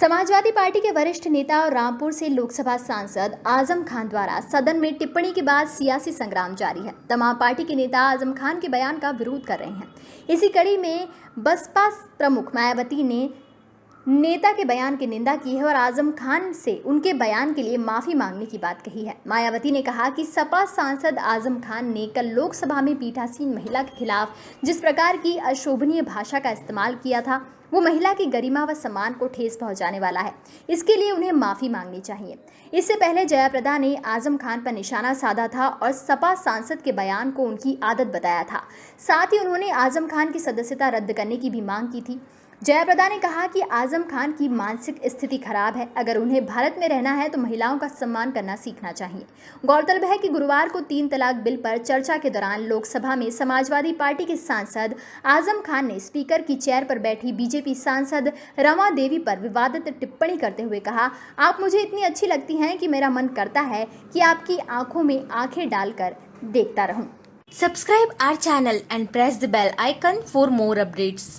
Samajwadi party के वरिष्ठ नेता और रामपुर से लोकसभा सांसद आज़म खान द्वारा सदन में टिप्पणी के बाद सियासी संग्राम जारी है। तमाम पार्टी के नेता आज़म खान के बयान का विरोध कर रहे हैं। इसी कड़ी में बसपा प्रमुख मायावती ने नेता के बयान की निंदा की है और आज़म खान से उनके बयान के लिए माफ़ी मांगने की बात कही है। मायावती ने कहा कि सपा सांसद आज़म खान ने कल लोकसभा में पीठासीन महिला के खिलाफ जिस प्रकार की अशोभनीय भाषा का इस्तेमाल किया था, वो महिला की गरिमा व सम्मान को ठेस पहुँचाने वाला है। इसके लिए उन्हें माफ़ी मांगनी चाहिए। इससे पहले जयाप्रदा ने आज़म खान पर निशाना साधा था और सपा सांसद के बयान को उनकी आदत बताया था। साथ ही उन्होंने आज़म खान की सदस्यता रद्द करने की भी मांग की थी। जयाप्रदा ने कहा कि आज़म खान की मानसिक स्थिति खराब है। अगर उन्हें भारत में रहना है तो महिलाओं का सम्मान करना सीखना चाहिए। गौरतलब है कि गुरुवार को तीन तलाक बिल पर चर्चा के दौरान लोकसभा में समाजवादी पार्टी के सांसद आज़म खान ने स्पीकर की चेयर पर बैठी बीजेपी सांसद रमा देवी पर विवादित टिप्पणी करते हुए कहा, आप मुझे इतनी अच्छी लगती हैं कि मेरा मन करता है कि आपकी आँखों में आँखें डालकर देखता रहूँ। Subscribe our channel and press the bell icon for more updates.